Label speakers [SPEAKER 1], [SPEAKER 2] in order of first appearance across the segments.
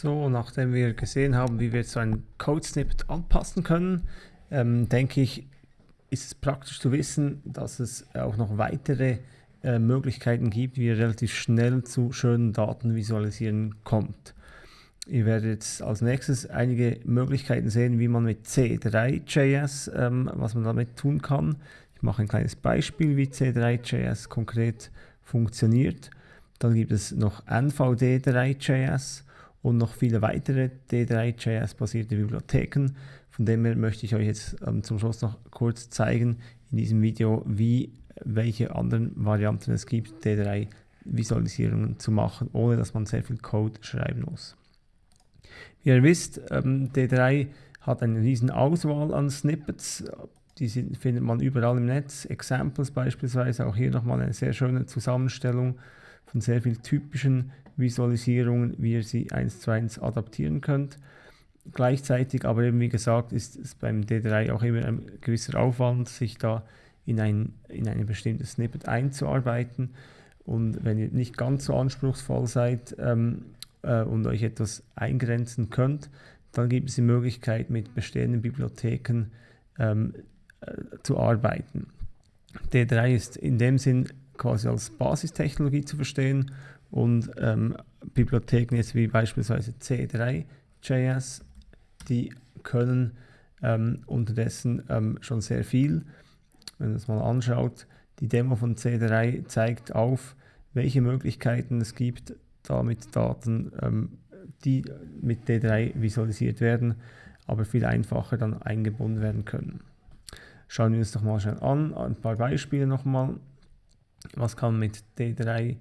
[SPEAKER 1] So, nachdem wir gesehen haben, wie wir so ein Code-Snippet anpassen können, ähm, denke ich, ist es praktisch zu wissen, dass es auch noch weitere äh, Möglichkeiten gibt, wie ihr relativ schnell zu schönen Daten visualisieren kommt. Ihr werdet jetzt als nächstes einige Möglichkeiten sehen, wie man mit C3.js, ähm, was man damit tun kann. Ich mache ein kleines Beispiel, wie C3.js konkret funktioniert. Dann gibt es noch NVD3.js und noch viele weitere D3.js-basierte Bibliotheken. Von dem her möchte ich euch jetzt ähm, zum Schluss noch kurz zeigen in diesem Video, wie welche anderen Varianten es gibt, D3-Visualisierungen zu machen, ohne dass man sehr viel Code schreiben muss. Wie ihr wisst, ähm, D3 hat eine riesen Auswahl an Snippets, die sind, findet man überall im Netz, Examples beispielsweise, auch hier nochmal eine sehr schöne Zusammenstellung von sehr vielen typischen Visualisierungen, wie ihr sie eins zu eins adaptieren könnt. Gleichzeitig aber eben wie gesagt ist es beim D3 auch immer ein gewisser Aufwand, sich da in ein, in eine bestimmte Snippet einzuarbeiten. Und wenn ihr nicht ganz so anspruchsvoll seid ähm, äh, und euch etwas eingrenzen könnt, dann gibt es die Möglichkeit, mit bestehenden Bibliotheken ähm, äh, zu arbeiten. D3 ist in dem Sinn quasi als Basistechnologie zu verstehen und ähm, Bibliotheken jetzt wie beispielsweise C3.js, die können ähm, unterdessen ähm, schon sehr viel wenn man es mal anschaut, die Demo von C3 zeigt auf, welche Möglichkeiten es gibt, da mit Daten, ähm, die mit D3 visualisiert werden, aber viel einfacher dann eingebunden werden können. Schauen wir uns doch mal schnell an, ein paar Beispiele nochmal. Was kann mit D3,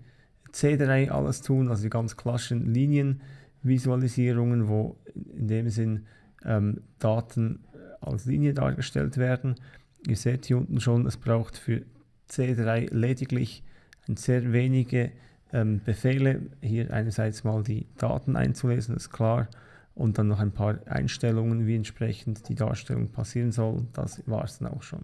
[SPEAKER 1] C3 alles tun, also die ganz klassischen Linienvisualisierungen, wo in dem Sinn ähm, Daten als Linie dargestellt werden. Ihr seht hier unten schon, es braucht für C3 lediglich sehr wenige ähm, Befehle. Hier einerseits mal die Daten einzulesen, ist klar, und dann noch ein paar Einstellungen, wie entsprechend die Darstellung passieren soll. Das war es dann auch schon.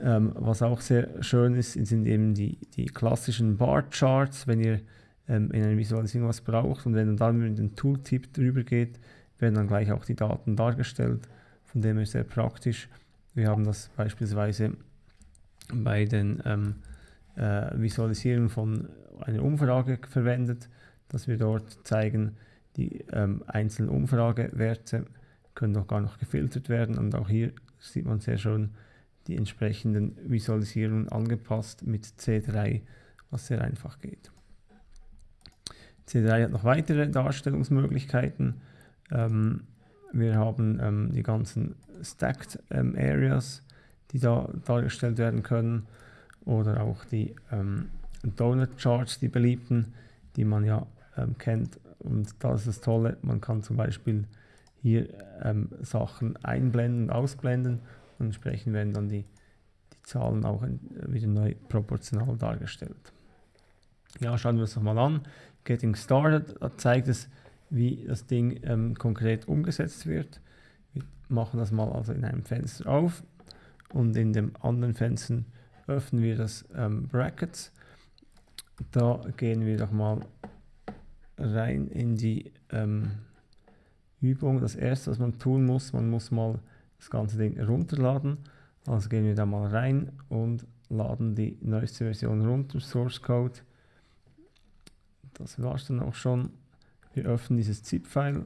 [SPEAKER 1] Ähm, was auch sehr schön ist, sind eben die, die klassischen Bar-Charts, wenn ihr ähm, in einer Visualisierung was braucht und wenn dann mit dem Tooltip drüber geht, werden dann gleich auch die Daten dargestellt. Von dem her sehr praktisch. Wir haben das beispielsweise bei den ähm, äh, Visualisierungen von einer Umfrage verwendet, dass wir dort zeigen, die ähm, einzelnen Umfragewerte können noch gar noch gefiltert werden und auch hier sieht man sehr schön die entsprechenden Visualisierungen angepasst mit C3, was sehr einfach geht. C3 hat noch weitere Darstellungsmöglichkeiten. Ähm, wir haben ähm, die ganzen Stacked ähm, Areas, die da dargestellt werden können oder auch die ähm, Donut Charts, die beliebten, die man ja ähm, kennt. Und das ist das Tolle, man kann zum Beispiel hier ähm, Sachen einblenden und ausblenden entsprechend werden dann die, die Zahlen auch wieder neu proportional dargestellt. Ja, schauen wir uns nochmal an. Getting Started, zeigt es, wie das Ding ähm, konkret umgesetzt wird. Wir machen das mal also in einem Fenster auf und in dem anderen Fenster öffnen wir das ähm, Brackets. Da gehen wir doch mal rein in die ähm, Übung. Das erste, was man tun muss, man muss mal das ganze Ding runterladen. Also gehen wir da mal rein und laden die neueste Version runter, Source Code. Das war es dann auch schon. Wir öffnen dieses ZIP-File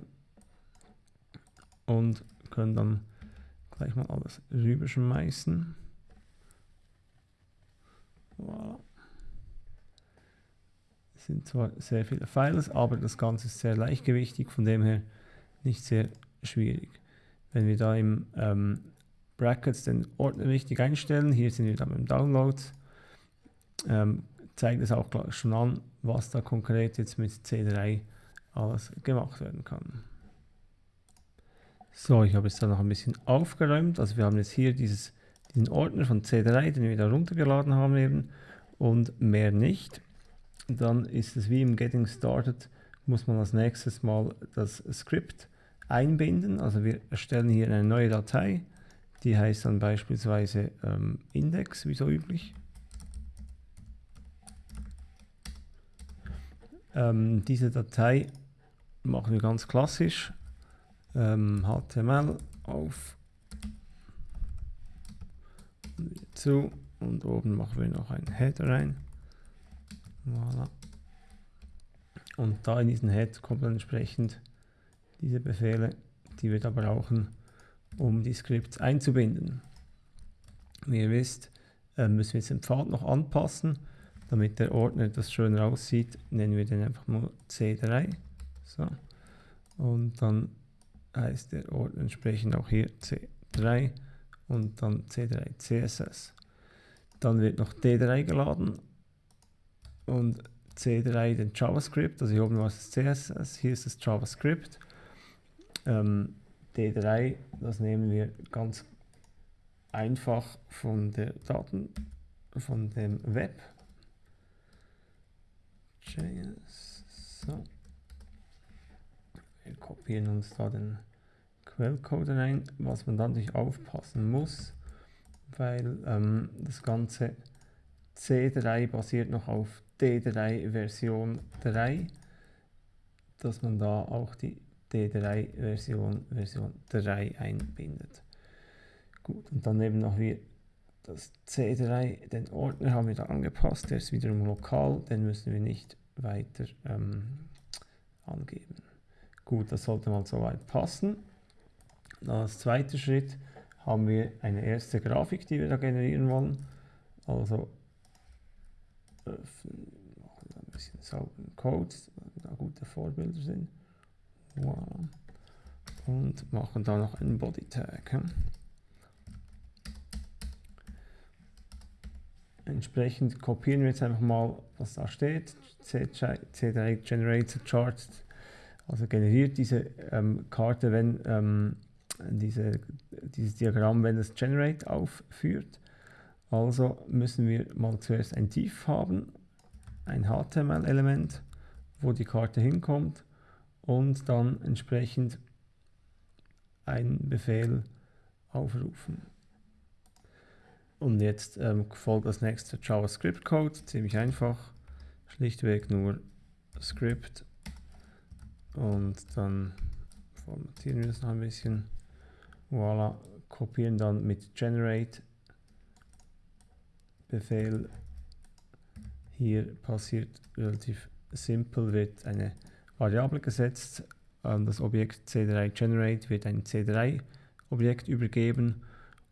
[SPEAKER 1] und können dann gleich mal alles rüberschmeißen. Voilà. Es sind zwar sehr viele Files, aber das Ganze ist sehr leichtgewichtig, von dem her nicht sehr schwierig. Wenn wir da im ähm, Brackets den Ordner richtig einstellen, hier sind wir dann beim Download, ähm, zeigt es auch schon an, was da konkret jetzt mit C3 alles gemacht werden kann. So, ich habe jetzt da noch ein bisschen aufgeräumt. Also wir haben jetzt hier dieses, diesen Ordner von C3, den wir da runtergeladen haben eben und mehr nicht. Dann ist es wie im Getting Started, muss man als nächstes mal das Skript einbinden. Also wir erstellen hier eine neue Datei, die heißt dann beispielsweise ähm, Index, wie so üblich. Ähm, diese Datei machen wir ganz klassisch ähm, HTML auf zu und oben machen wir noch einen Header rein. Voilà. Und da in diesen Head kommen dann entsprechend diese Befehle, die wir da brauchen, um die Scripts einzubinden. Wie ihr wisst, äh, müssen wir jetzt den Pfad noch anpassen, damit der Ordner etwas schöner aussieht, nennen wir den einfach nur C3. So. Und dann heißt der Ordner entsprechend auch hier C3 und dann C3 CSS. Dann wird noch D3 geladen und C3 den JavaScript, also hier oben war es CSS, hier ist das JavaScript. Ähm, D3, das nehmen wir ganz einfach von der Daten, von dem Web. So. Wir kopieren uns da den Quellcode rein, was man dann natürlich aufpassen muss, weil ähm, das Ganze C3 basiert noch auf D3 Version 3, dass man da auch die D3 Version Version 3 einbindet. Gut, und dann eben noch wir das C3, den Ordner haben wir da angepasst, der ist wiederum lokal, den müssen wir nicht weiter ähm, angeben. Gut, das sollte mal soweit passen. Dann als zweiter Schritt haben wir eine erste Grafik, die wir da generieren wollen. Also öffnen, machen ein bisschen sauberen Code, da gute Vorbilder sind. Voilà. Und machen da noch einen Body Tag. Hm? Entsprechend kopieren wir jetzt einfach mal, was da steht. C3 Generator Chart, also generiert diese ähm, Karte, wenn ähm, diese, dieses Diagramm, wenn es Generate aufführt. Also müssen wir mal zuerst ein Div haben, ein HTML-Element, wo die Karte hinkommt und dann entsprechend einen Befehl aufrufen. Und jetzt ähm, folgt das nächste JavaScript-Code, ziemlich einfach, schlichtweg nur Script und dann formatieren wir das noch ein bisschen. Voila, kopieren dann mit Generate Befehl. Hier passiert relativ simpel, wird eine Variable gesetzt, an das Objekt C3 Generate wird ein C3 Objekt übergeben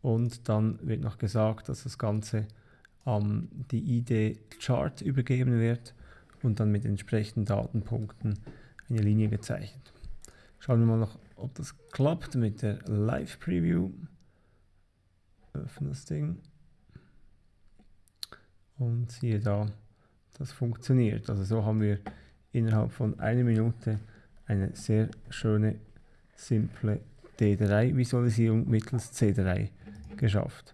[SPEAKER 1] und dann wird noch gesagt, dass das Ganze an ähm, die ID Chart übergeben wird und dann mit entsprechenden Datenpunkten eine Linie gezeichnet. Schauen wir mal noch, ob das klappt mit der Live Preview. Öffnen das Ding. Und siehe da, das funktioniert. Also so haben wir innerhalb von einer Minute eine sehr schöne, simple D3-Visualisierung mittels C3 geschafft.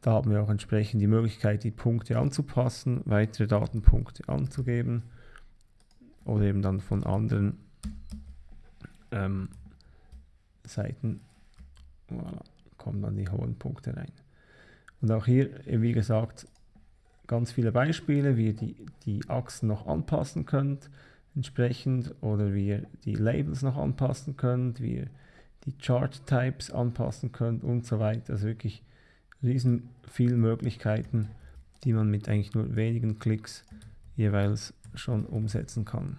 [SPEAKER 1] Da haben wir auch entsprechend die Möglichkeit, die Punkte anzupassen, weitere Datenpunkte anzugeben oder eben dann von anderen ähm, Seiten voilà, kommen dann die hohen Punkte rein. Und auch hier, wie gesagt, ganz viele Beispiele, wie ihr die, die Achsen noch anpassen könnt, entsprechend, oder wie ihr die Labels noch anpassen könnt, wie ihr die Chart-Types anpassen könnt und so weiter. Also wirklich riesen viele Möglichkeiten, die man mit eigentlich nur wenigen Klicks jeweils schon umsetzen kann.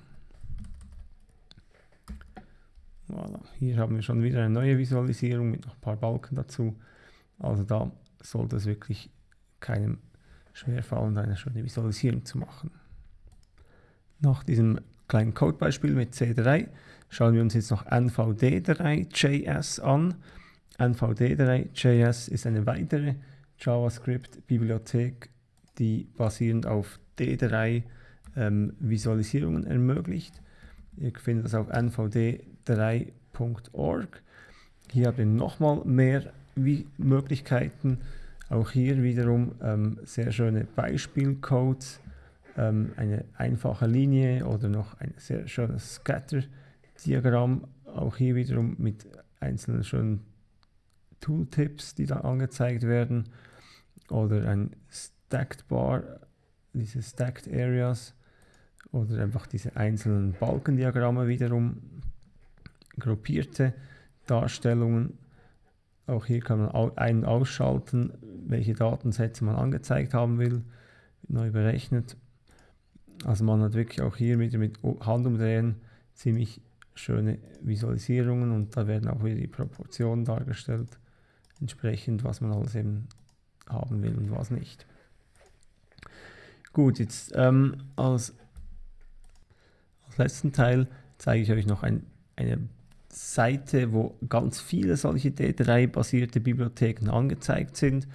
[SPEAKER 1] Voilà. Hier haben wir schon wieder eine neue Visualisierung mit noch ein paar Balken dazu. Also da sollte es wirklich keinem schwerfallen, eine schöne Visualisierung zu machen. Nach diesem kleinen Codebeispiel mit C3 schauen wir uns jetzt noch NVD3.js an. NVD3.js ist eine weitere JavaScript-Bibliothek, die basierend auf D3 ähm, Visualisierungen ermöglicht. Ihr findet das auf nvd3.org. Hier habt ihr nochmal mehr Möglichkeiten. Auch hier wiederum ähm, sehr schöne Beispielcodes, ähm, eine einfache Linie oder noch ein sehr schönes Scatter-Diagramm. Auch hier wiederum mit einzelnen schönen Tooltips, die da angezeigt werden. Oder ein Stacked Bar, diese Stacked Areas oder einfach diese einzelnen Balkendiagramme wiederum gruppierte Darstellungen. Auch hier kann man einen ausschalten, welche Datensätze man angezeigt haben will, neu berechnet. Also man hat wirklich auch hier wieder mit Handumdrehen ziemlich schöne Visualisierungen und da werden auch wieder die Proportionen dargestellt, entsprechend was man alles eben haben will und was nicht. Gut, jetzt ähm, als, als letzten Teil zeige ich euch noch ein, eine Seite, wo ganz viele solche D3-basierte Bibliotheken angezeigt sind.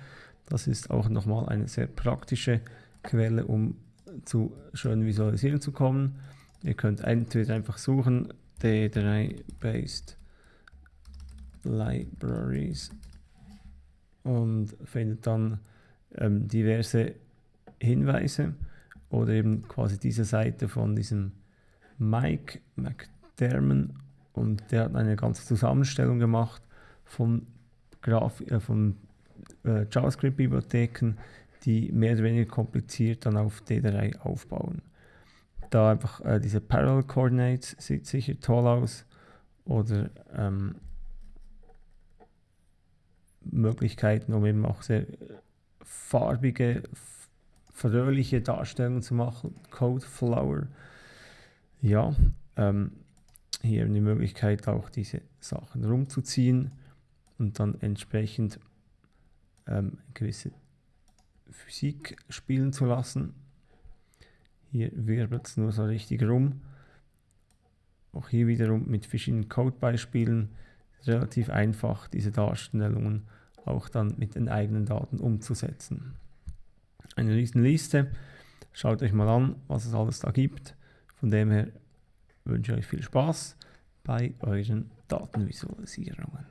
[SPEAKER 1] Das ist auch nochmal eine sehr praktische Quelle, um zu schönen Visualisieren zu kommen. Ihr könnt entweder einfach suchen D3-based Libraries und findet dann ähm, diverse Hinweise oder eben quasi diese Seite von diesem Mike McDermott und der hat eine ganze Zusammenstellung gemacht von, Graf äh, von äh, JavaScript-Bibliotheken, die mehr oder weniger kompliziert dann auf D3 aufbauen. Da einfach äh, diese Parallel Coordinates sieht sicher toll aus oder ähm, Möglichkeiten, um eben auch sehr farbige, fröhliche Darstellungen zu machen. Code Flower. Ja, ähm, hier die Möglichkeit auch diese Sachen rumzuziehen und dann entsprechend ähm, gewisse Physik spielen zu lassen. Hier wirbelt es nur so richtig rum. Auch hier wiederum mit verschiedenen Codebeispielen relativ einfach, diese Darstellungen auch dann mit den eigenen Daten umzusetzen. Eine riesen Liste. Schaut euch mal an, was es alles da gibt. Von dem her wünsche ich euch viel Spaß bei euren Datenvisualisierungen.